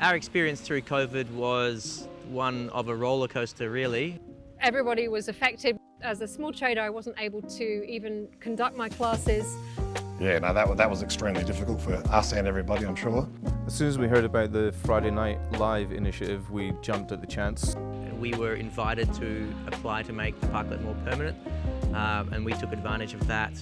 Our experience through COVID was one of a roller coaster really. Everybody was affected. As a small trader I wasn't able to even conduct my classes. Yeah, no, that, that was extremely difficult for us and everybody, I'm sure. As soon as we heard about the Friday Night Live initiative, we jumped at the chance. We were invited to apply to make the parklet more permanent um, and we took advantage of that.